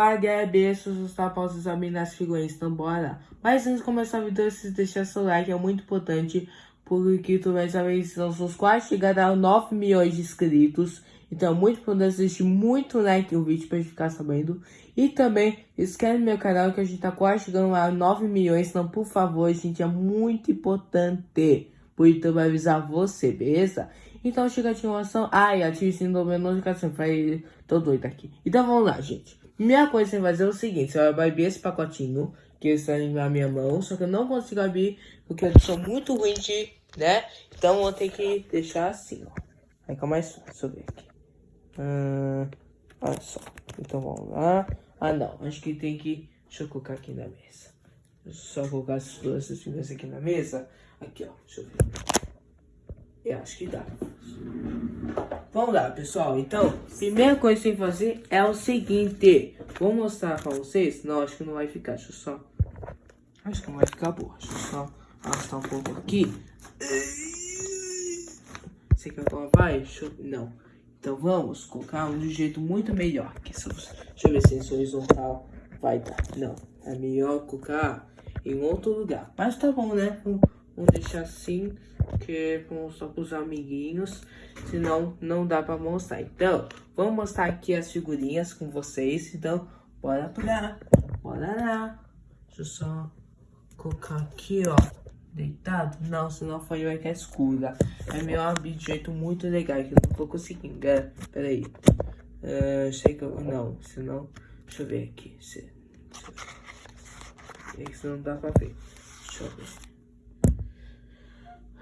Agradeço os tapas examinar as figurinhas, então bora. Mas antes de começar o vídeo, se deixar seu like, é muito importante. Porque tu vai saber se nós somos quase chegar a 9 milhões de inscritos. Então, é muito importante deixar muito like no vídeo gente ficar sabendo. E também, inscreve no meu canal que a gente tá quase chegando a 9 milhões. Então, por favor, gente, é muito importante. Por isso, eu vou avisar você, beleza? Então, chega a ativação. Ai, ative o sininho da notificação. Vai, tô doido aqui. Então, vamos lá, gente. Primeira coisa vai fazer é o seguinte. Você vai abrir esse pacotinho que está na minha mão. Só que eu não consigo abrir porque eu sou muito ruim de, né? Então, vou ter que deixar assim, ó. Fica mais fácil. Deixa eu ver aqui. Hum, olha só. Então vamos lá. Ah não, acho que tem que. Deixa eu colocar aqui na mesa. Só colocar essas duas figuras aqui na mesa. Aqui, ó. Deixa eu ver. Eu acho que dá. Vamos lá, pessoal. Então, primeira coisa que tem que fazer é o seguinte. Vou mostrar pra vocês. Não, acho que não vai ficar. Deixa eu só... Acho que não vai ficar boa. Deixa eu só arrastar um pouco aqui. Você quer que vai? Eu... Não. Então vamos colocar um de jeito muito melhor. Deixa eu ver se esse horizontal vai dar. Não, é melhor colocar em outro lugar. Mas tá bom, né? Vamos, deixar assim, que é pra pros amiguinhos. Senão não dá pra mostrar. Então, vamos mostrar aqui as figurinhas com vocês. Então, bora pra bora lá. Deixa eu só colocar aqui, ó deitado? Não, senão foi vai ficar escura. É meu abrir de jeito muito legal que eu não tô conseguindo. Pera, pera aí. Uh, sei que eu. Não, senão. Deixa eu ver aqui. Se, ver. Isso não dá pra ver. Deixa eu ver.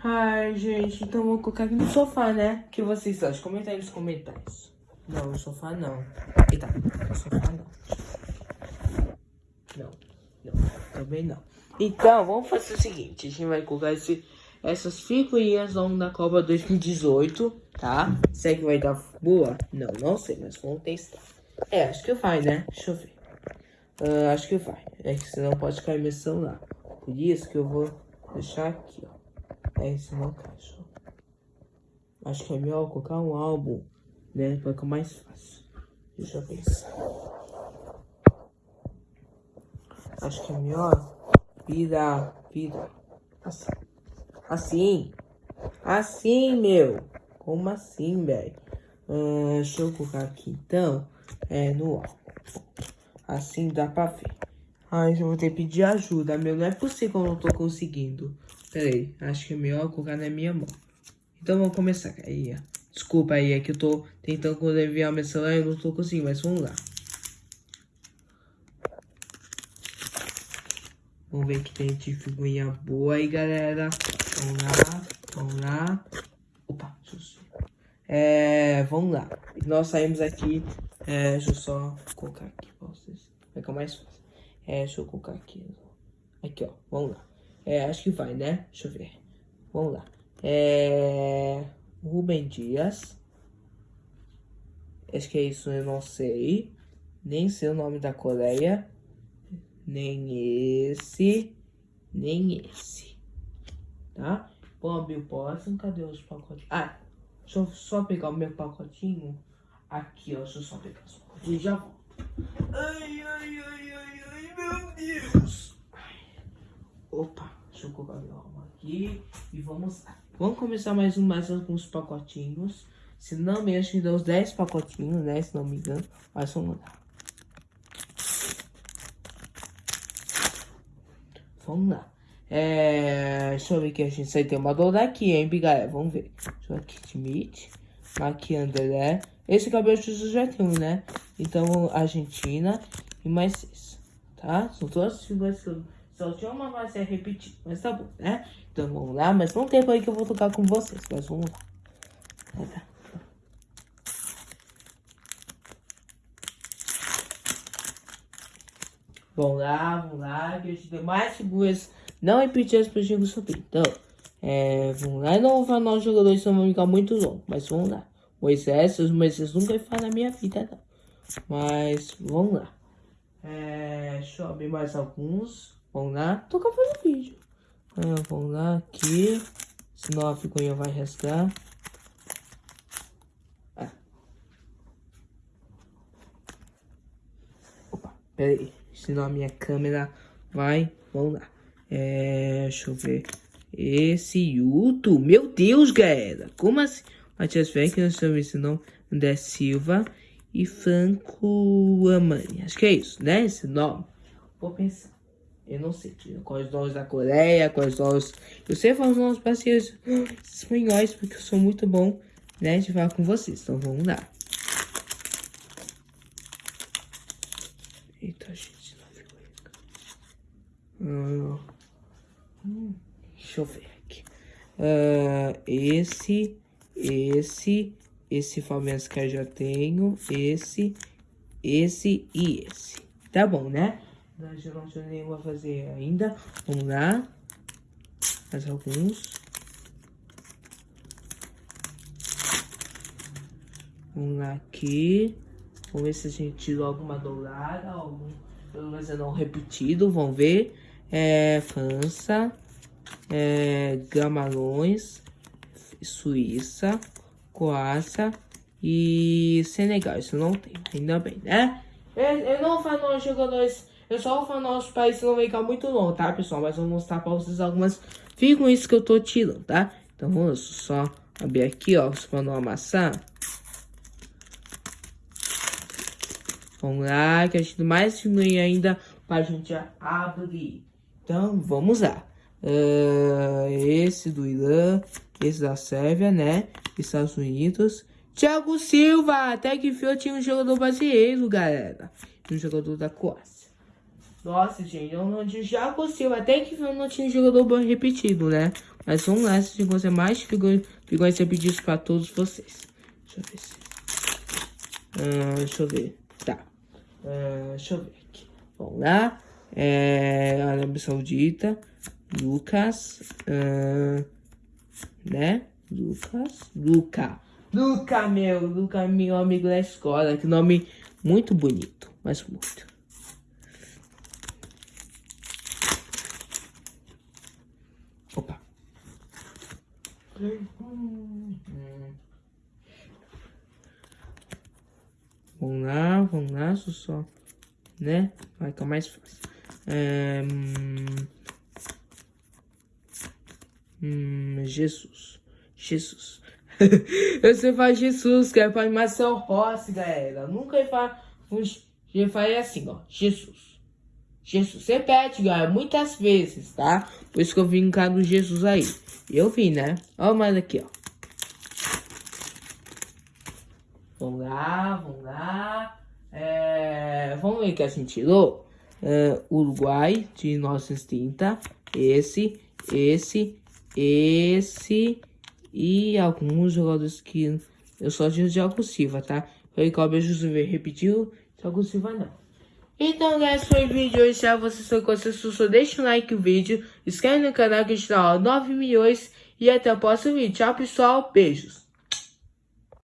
Ai, gente, então vou colocar aqui no sofá, né? O que vocês acham? Comenta aí nos comentários. Não, no sofá não. Eita, no sofá não. Não, não, também não. Então, vamos fazer o seguinte. A gente vai colocar esse, essas figurinhas longo da Copa 2018, tá? Será que vai dar boa? Não, não sei, mas vamos testar. É, acho que vai, né? Deixa eu ver. Uh, acho que vai. É que senão pode cair minha celular. Por isso que eu vou deixar aqui, ó. É, senão cai. Acho que é melhor colocar um álbum, né? Pra ficar mais fácil. Deixa eu pensar. Acho que é melhor Vira, vira. Assim. Assim. Assim, meu. Como assim, velho? Uh, deixa eu colocar aqui, então. É, no álbum. Assim dá pra ver. Ai, eu vou ter que pedir ajuda, meu. Não é possível que eu não tô conseguindo. Pera aí. Acho que é melhor colocar na minha mão. Então, vamos começar. Aí. Desculpa aí, é que eu tô tentando enviar meu celular e não tô conseguindo, mas vamos lá. Vamos ver que tem de figurinha boa aí, galera. Vamos lá, vamos lá. Opa. É, vamos lá. Nós saímos aqui. É, deixa eu só colocar aqui pra vocês. Vai ficar mais fácil. É, deixa eu colocar aqui. Aqui, ó. Vamos lá. É, acho que vai, né? Deixa eu ver. Vamos lá. É... Rubem Dias. Acho que é isso, eu não sei. Nem sei o nome da Coreia nem esse, nem esse, tá? Vou abrir o próximo, cadê os pacotinhos? Ah, deixa eu só pegar o meu pacotinho. Aqui, ó, deixa eu só pegar os pacotinhos e já volto. Ai, ai, ai, ai, ai, meu Deus. Opa, deixa eu colocar meu alma aqui e vamos lá. Vamos começar mais, um, mais alguns pacotinhos. Se não me engano, deu uns 10 pacotinhos, né? Se não me engano. Mas vamos lá. Vamos lá. É, deixa eu ver que a gente vai ter uma dor daqui, hein, galera? Vamos ver. Deixa eu aqui, André. Esse cabelo de já tem, né? Então, Argentina e mais seis, tá? São todas as figuras que eu... Só tinha uma mais a repetir, mas tá bom, né? Então, vamos lá. Mas não tempo aí que eu vou tocar com vocês, mas vamos lá. Vamos lá, vamos lá, que a gente tem mais figuras não repetidas para o jogo subir. Então, é, vamos lá. Não vou falar nossos jogadores, senão vão ficar muito longo. Mas vamos lá. Moisés, os Moisés nunca falar na minha vida, não. Mas, vamos lá. É, deixa eu abrir mais alguns. Vamos lá. Tô acabando o vídeo. Ah, vamos lá, aqui. Senão a figurinha vai restar. Ah. Opa. Pera aí, senão a minha câmera vai... Vamos lá. É, deixa eu ver. Esse Yuto. Meu Deus, galera. Como assim? Matias Fenck, nós estamos ensinando André Silva e Franco Amani. Acho que é isso, né? Esse nome. Vou pensar. Eu não sei quais nomes da Coreia, quais nomes... Eu sei falar os nomes parceiros espanhóis, porque eu sou muito bom, né, de falar com vocês. Então, vamos lá. Eita, gente, não ficou hum, hum, Deixa eu ver aqui. Uh, esse, esse, esse Fabians que eu já tenho, esse, esse e esse. Tá bom, né? Nós não tenho nenhuma a fazer ainda. Vamos lá. Mais alguns. Vamos lá aqui. Vamos ver se a gente tirou alguma dourada. Algum, pelo menos não repetido. Vamos ver. É, França. É, Gamalões. Suíça. Croácia. E Senegal. Isso não tem. Ainda bem, né? Eu, eu não falo jogadores eu só vou falar nosso país não vai ficar muito longo, tá, pessoal? Mas eu vou mostrar pra vocês algumas figurinhas que eu tô tirando, tá? Então vamos só abrir aqui, ó, pra não amassar. Vamos lá, que a gente mais figurinha ainda pra gente abrir. Então, vamos lá. Uh, esse do Irã, esse da Sérvia, né? Estados Unidos. Thiago Silva, até que fio tinha um jogador brasileiro, galera. Um jogador da Croácia. Nossa, gente, eu não já consigo. Até que eu não tinha jogador bom repetido, né? Mas vamos lá, se você mais figuras repetidos para todos vocês. Deixa eu ver se. Uh, deixa eu ver. Tá. Uh, deixa eu ver aqui. Vamos lá. É, Arábia Saudita. Lucas. Uh, né? Lucas. Luca. Luca, meu. Luca, meu amigo da escola. Que nome muito bonito. Mas muito. Vamos lá, vamos lá, só, né? Vai ficar mais fácil. É, hum, hum, Jesus, Jesus. Você faz Jesus, que é pra Marcel Rossi, galera. Nunca ia falar, ia falar assim, ó, Jesus. Jesus, repete, galera, muitas vezes, tá? Por isso que eu vim cá do Jesus aí. Eu vi, né? Olha mais aqui, ó. Vamos lá, vamos lá. É, vamos ver o que a gente tirou. É, Uruguai de 1930. Esse, esse, esse e alguns jogadores que eu só tinha de Thiago Silva, tá? Foi que o Beijo repetiu, Thiago Silva não. Então, guys, foi o vídeo hoje. Se você gostou, só deixa um like no vídeo. Inscreve no canal que está 9 milhões. E até o próximo vídeo. Tchau, pessoal. Beijos.